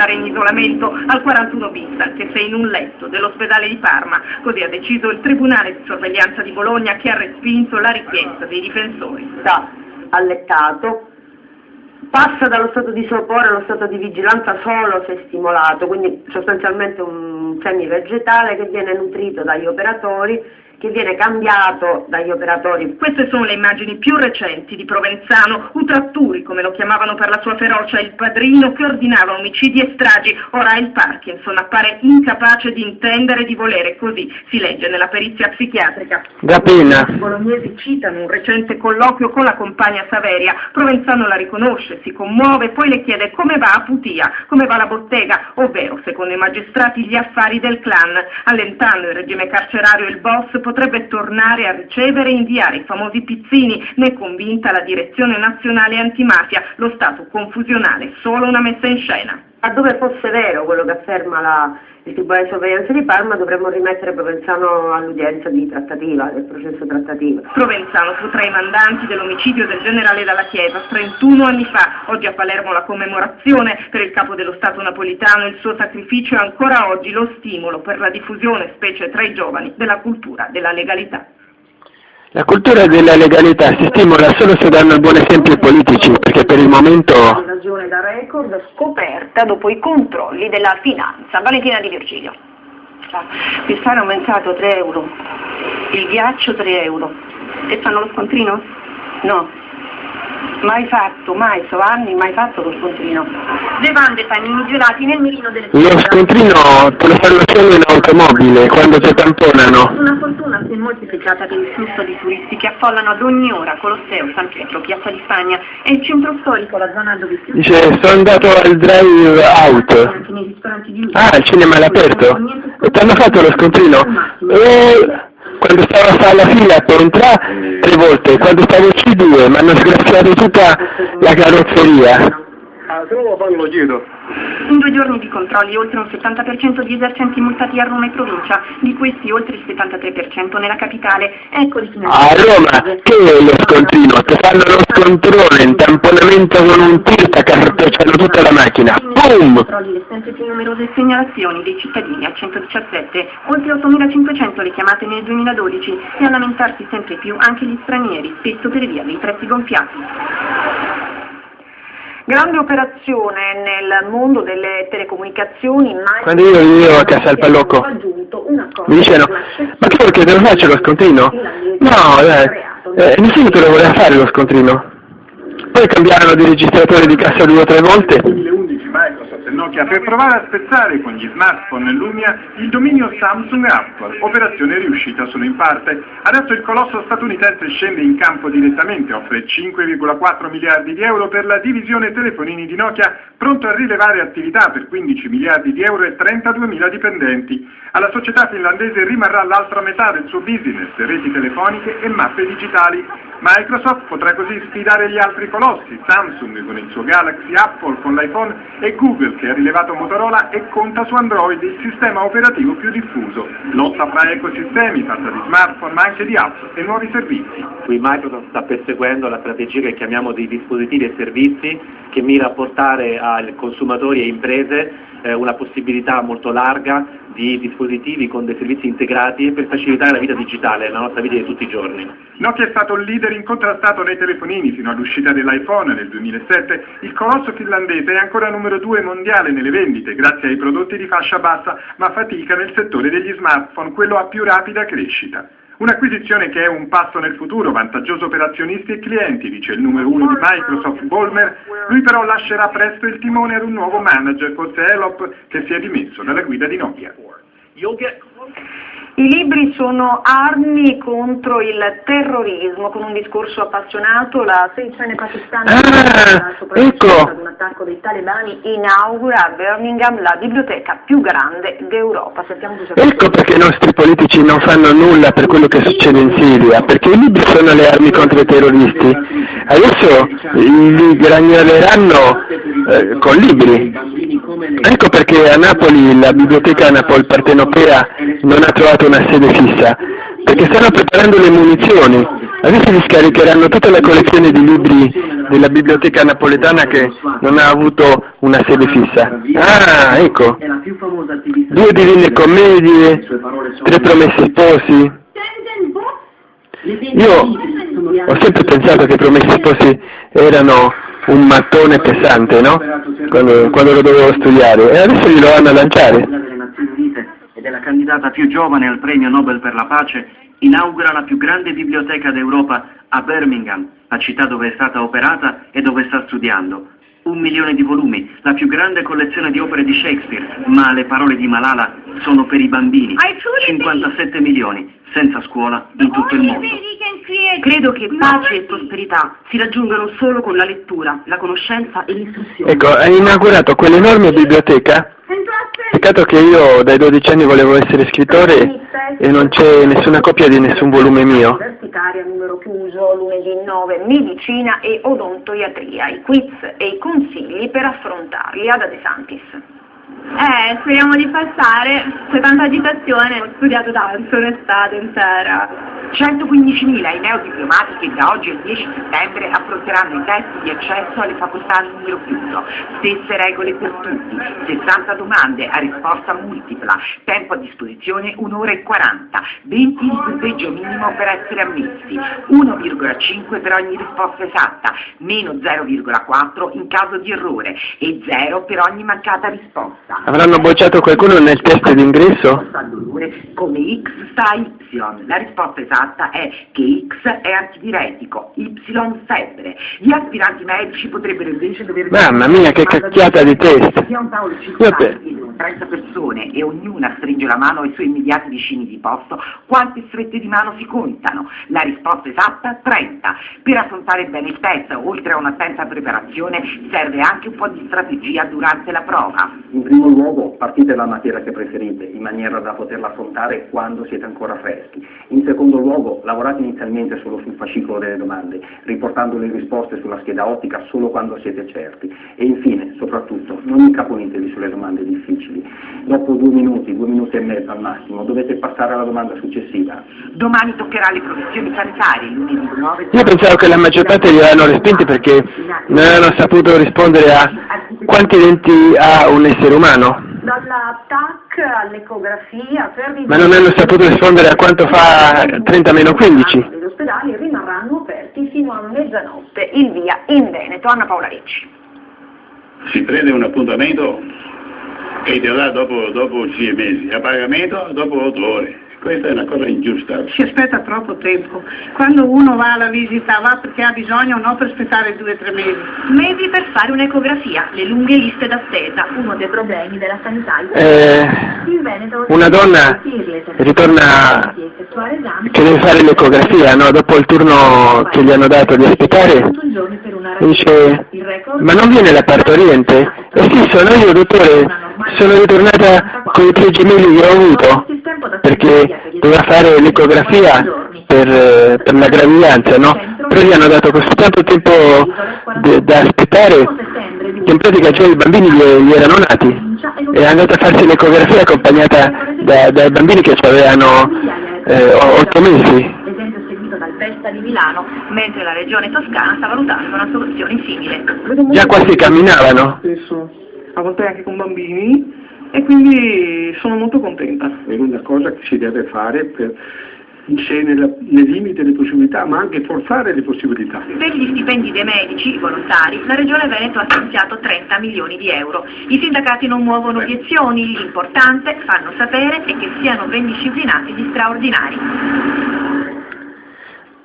stare in isolamento al 41 bis, anche se in un letto dell'ospedale di Parma. Così ha deciso il Tribunale di sorveglianza di Bologna che ha respinto la richiesta dei difensori. Sta allettato, passa dallo stato di sopore allo stato di vigilanza solo se stimolato, quindi sostanzialmente un semi-vegetale che viene nutrito dagli operatori che viene cambiato dagli operatori. Queste sono le immagini più recenti di Provenzano, Utratturi, come lo chiamavano per la sua ferocia, il padrino che ordinava omicidi e stragi. Ora il Parkinson appare incapace di intendere e di volere, così si legge nella perizia psichiatrica. I bolognesi citano un recente colloquio con la compagna Saveria. Provenzano la riconosce, si commuove, poi le chiede come va a Putia, come va la bottega, ovvero, secondo i magistrati, gli affari del clan. Allentando il regime carcerario il boss potrebbe tornare a ricevere e inviare i famosi pizzini, ne è convinta la Direzione Nazionale Antimafia, lo stato confusionale, solo una messa in scena. Laddove fosse vero quello che afferma la, il Tribunale di Sorveglianza di Parma dovremmo rimettere Provenzano all'udienza di trattativa, del processo trattativo. Provenzano fu tra i mandanti dell'omicidio del generale Dalla Chiesa 31 anni fa. Oggi a Palermo la commemorazione per il capo dello Stato napolitano, il suo sacrificio è ancora oggi lo stimolo per la diffusione, specie tra i giovani, della cultura della legalità. La cultura della legalità si stimola solo se danno il buon esempio ai politici, perché per il momento... Ragione da record scoperta dopo i controlli della finanza. Valentina Di Virgilio. Il sale è aumentato 3 euro, il ghiaccio 3 euro. E fanno lo scontrino? No, mai fatto, mai, so anni, mai fatto lo scontrino. Bevande, panini gelati nel mirino delle Lo scontrino te lo fanno solo in automobile, quando ti tamponano. Una fortuna si è moltiplicata per il flusso di turisti che affollano ad ogni ora Colosseo, San Pietro, Piazza di Spagna e il centro storico, la zona dove più... Dice, sono andato al drive out. Ah, il cinema è all'aperto? E ti hanno fatto lo scontrino? E quando stavo alla fila per entrare tre volte, quando stavo in C2 mi hanno sgraziato tutta la carrozzeria. Ah, se non lo fanno lo chiedo. In due giorni di controlli oltre un 70% di esercenti multati a Roma e provincia, di questi oltre il 73% nella capitale. Ecco di A Roma, che è lo scontrino? Ti fanno lo scontrone, in tamponamento con un tir, ti cartocciano tutta la macchina. Boom! Controlli le sempre più numerose segnalazioni dei cittadini al 117, oltre 8.500 le chiamate nel 2012 e a lamentarsi sempre più anche gli stranieri, spesso per via dei prezzi gonfiati. Grande operazione nel mondo delle telecomunicazioni, ma Quando io vivevo a Casal Pallocco, mi dicevano, ma che vuoi che te lo faccio lo scontrino? No, dai, eh, nessuno te lo voleva fare lo scontrino. Poi cambiarono di registratore di cassa due o tre volte. 2011 Microsoft e Nokia per provare a spezzare con gli smartphone Lumia il dominio Samsung Apple, operazione riuscita solo in parte. Adesso il colosso statunitense scende in campo direttamente, offre 5,4 miliardi di euro per la divisione telefonini di Nokia, pronto a rilevare attività per 15 miliardi di euro e 32 mila dipendenti. Alla società finlandese rimarrà l'altra metà del suo business, reti telefoniche e mappe digitali. Microsoft potrà così sfidare gli altri colossi, Samsung con il suo Galaxy, Apple con l'iPhone e Google che ha rilevato Motorola e conta su Android il sistema operativo più diffuso. Lotta fra ecosistemi, fatta di smartphone ma anche di app e nuovi servizi. Qui Microsoft sta perseguendo la strategia che chiamiamo di dispositivi e servizi che mira a portare ai consumatori e imprese eh, una possibilità molto larga di dispositivi con dei servizi integrati per facilitare la vita digitale, la nostra vita di tutti i giorni. Nokia è stato il leader incontrastato nei telefonini fino all'uscita dell'iPhone nel 2007. Il colosso finlandese è ancora numero due mondiale nelle vendite grazie ai prodotti di fascia bassa, ma fatica nel settore degli smartphone, quello a più rapida crescita. Un'acquisizione che è un passo nel futuro, vantaggioso per azionisti e clienti, dice il numero uno di Microsoft, Bolmer. Lui però lascerà presto il timone ad un nuovo manager, forse Elop, che si è dimesso dalla guida di Nokia. I libri sono armi contro il terrorismo, con un discorso appassionato la sedicenne pakistana Ah, ecco. ad un attacco dei talebani inaugura a Birmingham la biblioteca più grande d'Europa. Ecco perché i nostri politici non fanno nulla per quello che succede in Siria, perché i libri sono le armi contro i terroristi. Adesso li gragnoleranno eh, con libri. Ecco perché a Napoli la biblioteca Napoli Partenopea non ha trovato una sede fissa, perché stanno preparando le munizioni Adesso mi scaricheranno tutta la collezione di libri della biblioteca napoletana che non ha avuto una sede fissa. Ah, ecco. Due divine commedie, tre promesse sposi. Io ho sempre pensato che i promessi sposi erano un mattone pesante, no? Quando, quando lo dovevo studiare. E adesso li vanno a lanciare. ed è candidata più giovane al premio Nobel per la pace, inaugura la più grande biblioteca d'Europa a Birmingham, la città dove è stata operata e dove sta studiando. Un milione di volumi, la più grande collezione di opere di Shakespeare, ma le parole di Malala sono per i bambini. 57 milioni, senza scuola in tutto il mondo. Credo che pace e prosperità si raggiungano solo con la lettura, la conoscenza e l'istruzione. Ecco, hai inaugurato quell'enorme biblioteca. Peccato che io dai 12 anni volevo essere scrittore e non c'è nessuna copia di nessun volume mio. Universitaria numero chiuso, lunedì 9, medicina e odontoiatria, i quiz e i consigli per affrontarli ad De Santis. Eh, speriamo di passare, c'è tanta agitazione, ho studiato tanto un'estate intera. 115.000 i neodiplomati che da oggi al 10 settembre affronteranno i test di accesso alle facoltà numero chiuso. Stesse regole per tutti, 60 domande a risposta multipla, tempo a disposizione 1 ora e 40, 20 il punteggio minimo per essere ammessi, 1,5 per ogni risposta esatta, meno 0,4 in caso di errore e 0 per ogni mancata risposta. Avranno bocciato qualcuno nel test d'ingresso? Come X sta Y. La risposta esatta è che X è antidiretico, Y febbre. Gli aspiranti medici potrebbero invece dover... Mamma mia, che cacchiata di test! Sia un tavolo circolare 30 persone e ognuna stringe la mano ai suoi immediati vicini di posto, quante strette di mano si contano? La risposta esatta 30. Per affrontare bene il test, oltre a un'attenta preparazione, serve anche un po' di strategia durante la prova. In primo luogo partite dalla materia che preferite, in maniera da poterla affrontare quando siete ancora freschi. In secondo luogo lavorate inizialmente solo sul fascicolo delle domande, riportando le risposte sulla scheda ottica solo quando siete certi. E infine, soprattutto, non incaponitevi sulle domande difficili Dopo due minuti, due minuti e mezzo al massimo, dovete passare alla domanda successiva. Domani toccherà le professioni sanitarie, lunedì 9... Io pensavo che la maggior parte li avevano respinti perché non avevano saputo rispondere a quanti denti ha un essere umano. Dalla TAC all'ecografia Ma non hanno saputo rispondere a quanto fa 30 meno 15. Gli ospedali rimarranno aperti fino a mezzanotte. Il via in Veneto, Anna Paola Ricci. Si prende un appuntamento e ti dà dopo, dopo sei mesi, a pagamento dopo otto ore. Questa è una cosa ingiusta. Si aspetta troppo tempo. Quando uno va alla visita va perché ha bisogno, non per aspettare due o tre mesi. Mesi per fare un'ecografia, le lunghe liste d'attesa, uno dei problemi della sanità. Eh, una donna ritorna che deve fare l'ecografia, no? dopo il turno che gli hanno dato di aspettare, dice ma non viene la partoriente? Eh sì, sono io dottore, sono ritornata con i tre gemelli che ho avuto perché doveva fare l'ecografia per, per, la gravidanza, no? Però gli hanno dato così tanto tempo da aspettare che in pratica già i bambini gli, gli erano nati e è andata a farsi l'ecografia accompagnata da, dai bambini che avevano eh, otto mesi. Festa di Milano, mentre la regione toscana sta valutando una soluzione simile. Già quasi camminavano. A volte anche con bambini e quindi sono molto contenta. È una cosa che si deve fare per, se nella, nei limiti delle possibilità, ma anche forzare le possibilità. Per gli stipendi dei medici volontari, la Regione Veneto ha stanziato 30 milioni di euro. I sindacati non muovono obiezioni, l'importante, fanno sapere, è che siano ben disciplinati gli straordinari.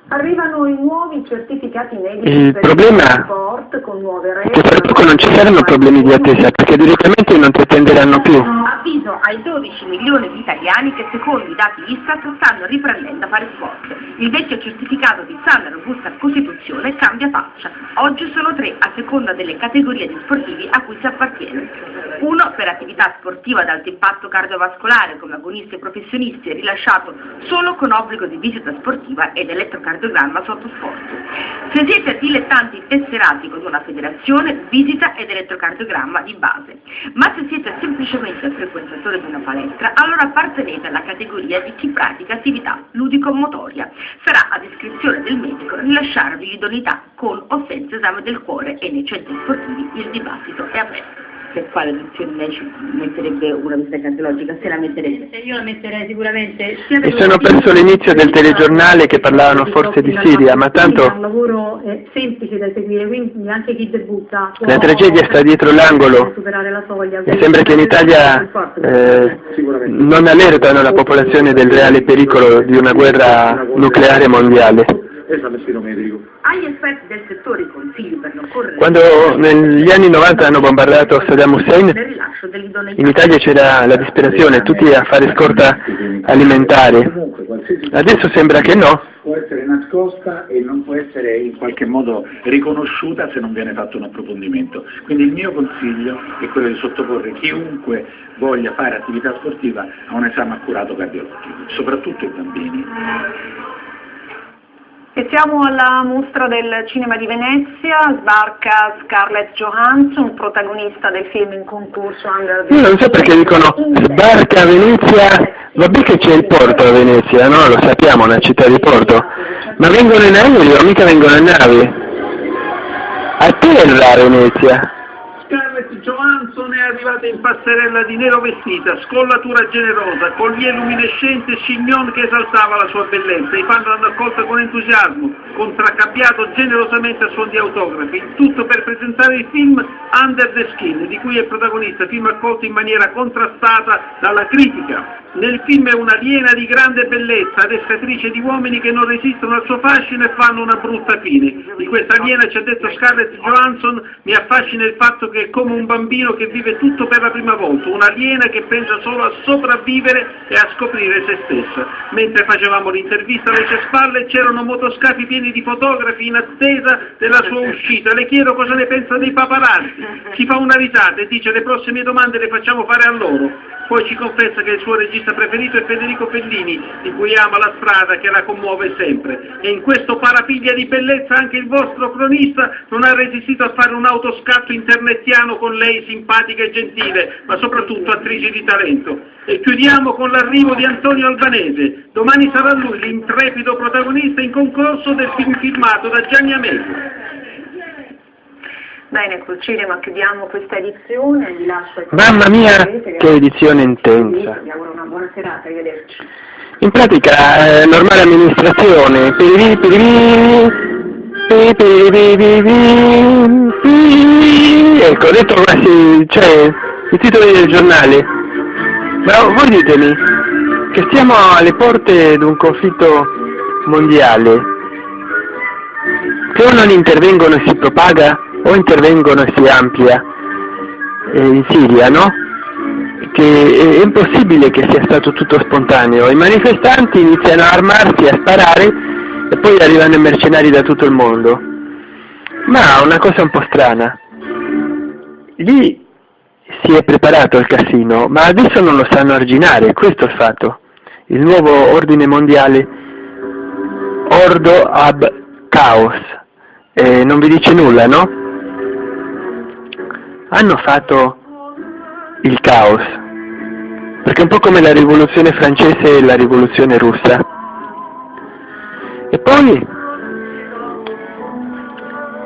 Arrivano i nuovi certificati medici il per problema il sport con nuove regole. che fra poco non ci saranno problemi di attesa perché direttamente non ti attenderanno più. Avviso ai 12 milioni di italiani che secondo i dati ISTAT stanno riprendendo a fare sport. Il vecchio certificato di sana robusta Costituzione cambia faccia. Oggi sono tre a seconda delle categorie di sportivi a cui si appartiene. Uno per attività sportiva ad alto impatto cardiovascolare come agonisti e professionisti è rilasciato solo con obbligo di visita sportiva ed elettrocardiogramma sotto sforzo. Se siete dilettanti tesserati con una federazione, visita ed elettrocardiogramma di base. Ma se siete semplicemente frequentatore di una palestra, allora appartenete alla categoria di chi pratica attività ludico-motoria. Sarà a descrizione del medico rilasciarvi l'idoneità con o senza esame del cuore e nei centri sportivi il dibattito è aperto per quale lezione lei ci metterebbe una visita cardiologica? Se la metterebbe? Io la metterei sicuramente. Mi sono perso l'inizio del telegiornale che parlavano forse di Siria, ma tanto... È un lavoro semplice da seguire, quindi anche chi debutta... La tragedia sta dietro l'angolo. Mi sembra che in Italia eh, non allertano la popolazione del reale pericolo di una guerra nucleare mondiale esame medico. Agli esperti del settore i consigli per non correre... Quando negli anni 90 hanno bombardato Saddam Hussein, in Italia c'era la disperazione, tutti a fare scorta alimentare. Adesso sembra che no. Può essere nascosta e non può essere in qualche modo riconosciuta se non viene fatto un approfondimento. Quindi il mio consiglio è quello di sottoporre chiunque voglia fare attività sportiva a un esame accurato cardiologico, soprattutto i bambini. E siamo alla mostra del cinema di Venezia, sbarca Scarlett Johansson, protagonista del film in concorso Under Io non so perché dicono sbarca a Venezia, vabbè che c'è il porto a Venezia, no? Lo sappiamo, una città di porto, ma vengono in aereo, mica vengono in nave. A terra a Venezia. Scarlett Johansson è arrivata in passerella di nero vestita, scollatura generosa, collier luminescente chignon che esaltava la sua bellezza. I fan l'hanno accolta con entusiasmo, contraccappiato generosamente a suon di autografi, tutto per presentare il film Under the Skin, di cui è protagonista, film accolto in maniera contrastata dalla critica. Nel film è un'aliena di grande bellezza, adescatrice di uomini che non resistono al suo fascino e fanno una brutta fine. Di questa aliena ci ha detto Scarlett Johansson, mi affascina il fatto che è come un bambino che vive tutto per la prima volta, un'aliena che pensa solo a sopravvivere e a scoprire se stessa. Mentre facevamo l'intervista alle sue spalle c'erano motoscafi pieni di fotografi in attesa della sua uscita. Le chiedo cosa ne pensa dei paparazzi. Si fa una risata e dice le prossime domande le facciamo fare a loro. Poi ci confessa che il suo regista preferito è Federico Fellini, di cui ama la strada che la commuove sempre. E in questo parapiglia di bellezza anche il vostro cronista non ha resistito a fare un autoscatto internettiano con lei simpatica e gentile, ma soprattutto attrice di talento. E chiudiamo con l'arrivo di Antonio Albanese. Domani sarà lui l'intrepido protagonista in concorso del film filmato da Gianni Amelio. Bene, col cinema chiudiamo questa edizione, vi lascio Mamma mia, che edizione intensa! Vi auguro una buona serata, arrivederci. In pratica, eh, normale amministrazione, ecco, ho detto quasi, cioè, i titoli del giornale. Ma voi ditemi, che stiamo alle porte di un conflitto mondiale, che o non intervengono e si propaga, o intervengono e si amplia eh, in Siria, no? Che è impossibile che sia stato tutto spontaneo. I manifestanti iniziano a armarsi, a sparare e poi arrivano i mercenari da tutto il mondo. Ma una cosa un po' strana. Lì si è preparato il casino, ma adesso non lo sanno arginare, questo è il fatto. Il nuovo ordine mondiale Ordo ab Chaos. Eh, non vi dice nulla, no? hanno fatto il caos, perché è un po' come la rivoluzione francese e la rivoluzione russa. E poi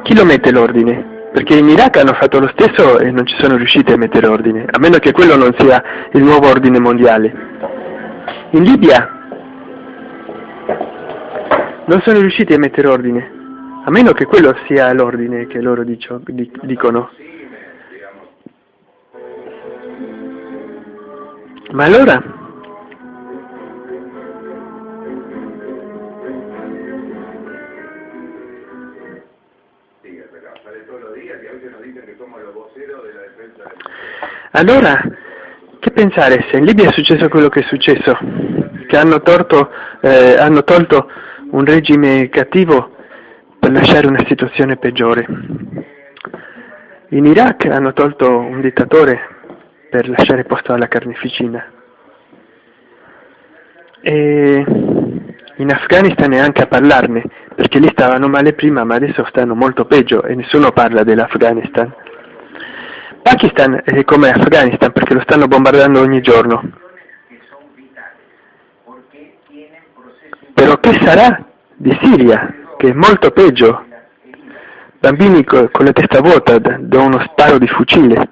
chi lo mette l'ordine? Perché in Iraq hanno fatto lo stesso e non ci sono riusciti a mettere ordine, a meno che quello non sia il nuovo ordine mondiale. In Libia non sono riusciti a mettere ordine, a meno che quello sia l'ordine che loro dicio, dicono. Ma allora? Allora, che pensare se in Libia è successo quello che è successo? Che hanno, torto, eh, hanno tolto un regime cattivo per lasciare una situazione peggiore. In Iraq hanno tolto un dittatore per lasciare posto alla carneficina. E in Afghanistan neanche a parlarne, perché lì stavano male prima, ma adesso stanno molto peggio e nessuno parla dell'Afghanistan. Pakistan è come Afghanistan perché lo stanno bombardando ogni giorno. Però che sarà di Siria, che è molto peggio? Bambini con la testa vuota da uno sparo di fucile.